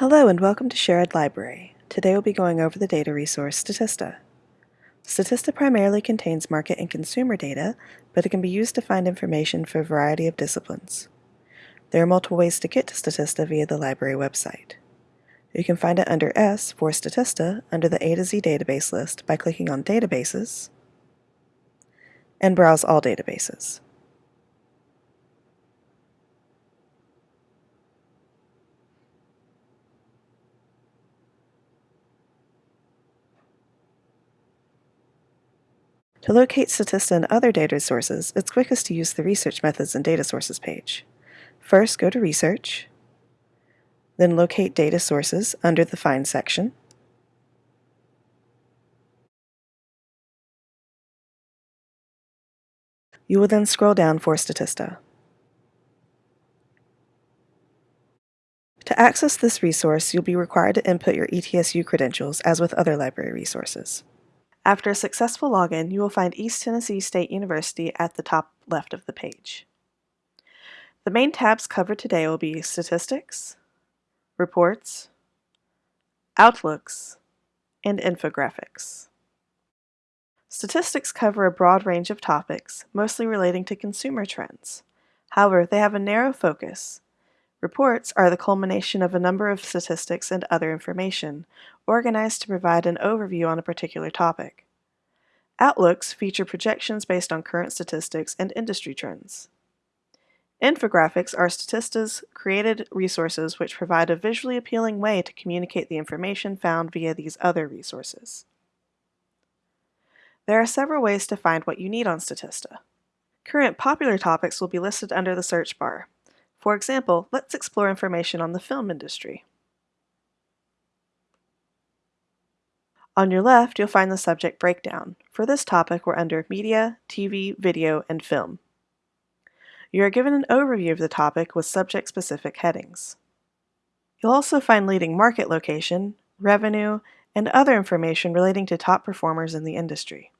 Hello and welcome to Sherrod Library. Today we'll be going over the data resource Statista. Statista primarily contains market and consumer data, but it can be used to find information for a variety of disciplines. There are multiple ways to get to Statista via the library website. You can find it under S for Statista under the A to Z database list by clicking on Databases and browse all databases. To locate Statista and other data sources, it's quickest to use the Research Methods and Data Sources page. First, go to Research, then locate Data Sources under the Find section. You will then scroll down for Statista. To access this resource, you'll be required to input your ETSU credentials as with other library resources. After a successful login, you will find East Tennessee State University at the top left of the page. The main tabs covered today will be Statistics, Reports, Outlooks, and Infographics. Statistics cover a broad range of topics, mostly relating to consumer trends. However, they have a narrow focus, Reports are the culmination of a number of statistics and other information, organized to provide an overview on a particular topic. Outlooks feature projections based on current statistics and industry trends. Infographics are Statista's created resources which provide a visually appealing way to communicate the information found via these other resources. There are several ways to find what you need on Statista. Current popular topics will be listed under the search bar, for example, let's explore information on the film industry. On your left, you'll find the subject breakdown. For this topic, we're under Media, TV, Video, and Film. You are given an overview of the topic with subject-specific headings. You'll also find leading market location, revenue, and other information relating to top performers in the industry.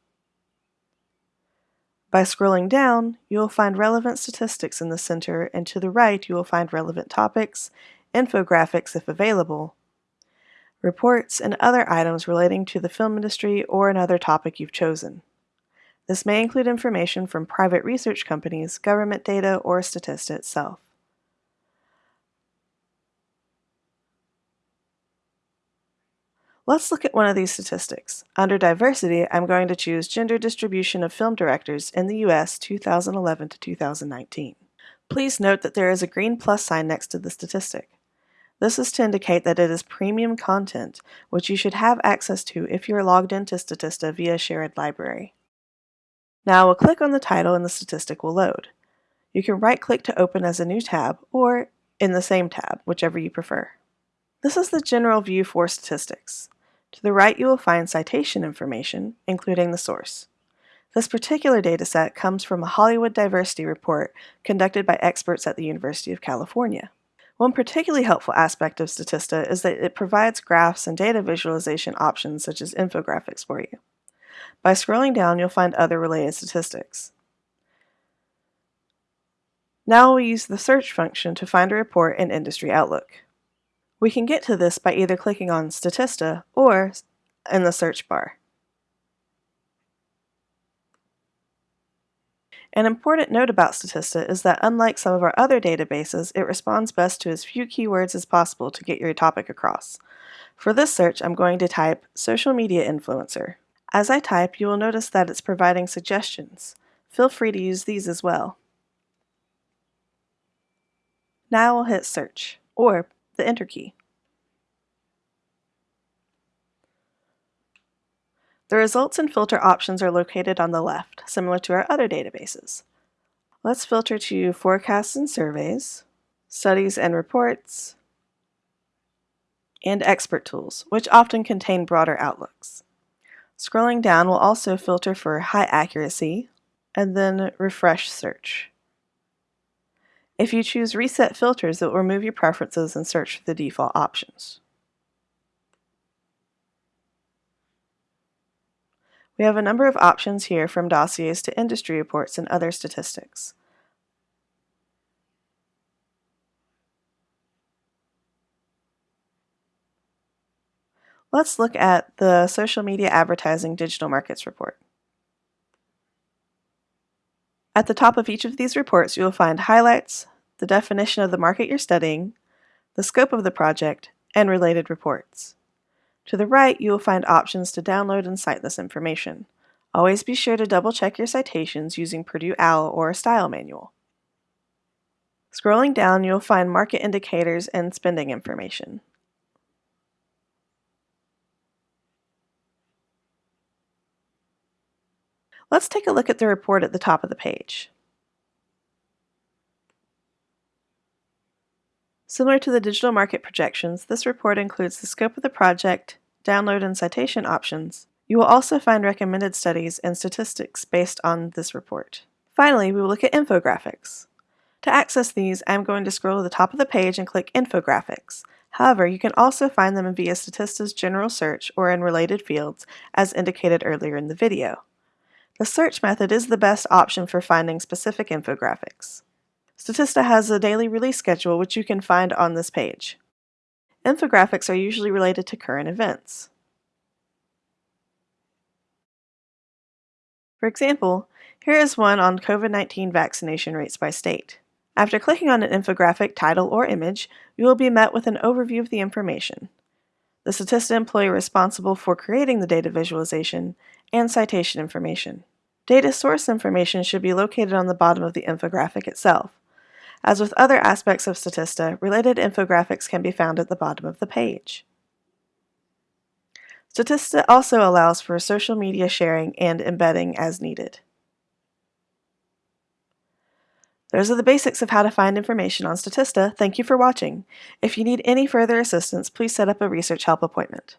By scrolling down, you will find relevant statistics in the center, and to the right you will find relevant topics, infographics if available, reports, and other items relating to the film industry or another topic you've chosen. This may include information from private research companies, government data, or Statista itself. Let's look at one of these statistics. Under diversity, I'm going to choose gender distribution of film directors in the US 2011 to 2019. Please note that there is a green plus sign next to the statistic. This is to indicate that it is premium content, which you should have access to if you are logged into Statista via Sherrod Library. Now we'll click on the title and the statistic will load. You can right-click to open as a new tab, or in the same tab, whichever you prefer. This is the general view for statistics. To the right you will find citation information, including the source. This particular dataset comes from a Hollywood diversity report conducted by experts at the University of California. One particularly helpful aspect of Statista is that it provides graphs and data visualization options such as infographics for you. By scrolling down, you'll find other related statistics. Now we'll use the search function to find a report in Industry Outlook. We can get to this by either clicking on Statista or in the search bar. An important note about Statista is that unlike some of our other databases, it responds best to as few keywords as possible to get your topic across. For this search, I'm going to type social media influencer. As I type, you will notice that it's providing suggestions. Feel free to use these as well. Now we'll hit search, or the Enter key. The results and filter options are located on the left, similar to our other databases. Let's filter to Forecasts and Surveys, Studies and Reports, and Expert Tools, which often contain broader outlooks. Scrolling down will also filter for High Accuracy, and then Refresh Search. If you choose Reset Filters, it will remove your preferences and search for the default options. We have a number of options here from dossiers to industry reports and other statistics. Let's look at the Social Media Advertising Digital Markets Report. At the top of each of these reports, you will find highlights, the definition of the market you're studying, the scope of the project, and related reports. To the right, you will find options to download and cite this information. Always be sure to double check your citations using Purdue OWL or a style manual. Scrolling down, you'll find market indicators and spending information. Let's take a look at the report at the top of the page. Similar to the digital market projections, this report includes the scope of the project, download and citation options. You will also find recommended studies and statistics based on this report. Finally, we will look at infographics. To access these, I'm going to scroll to the top of the page and click Infographics. However, you can also find them via Statista's general search or in related fields, as indicated earlier in the video. The search method is the best option for finding specific infographics. Statista has a daily release schedule which you can find on this page. Infographics are usually related to current events. For example, here is one on COVID-19 vaccination rates by state. After clicking on an infographic title or image, you will be met with an overview of the information, the Statista employee responsible for creating the data visualization, and citation information. Data source information should be located on the bottom of the infographic itself. As with other aspects of Statista, related infographics can be found at the bottom of the page. Statista also allows for social media sharing and embedding as needed. Those are the basics of how to find information on Statista. Thank you for watching. If you need any further assistance, please set up a research help appointment.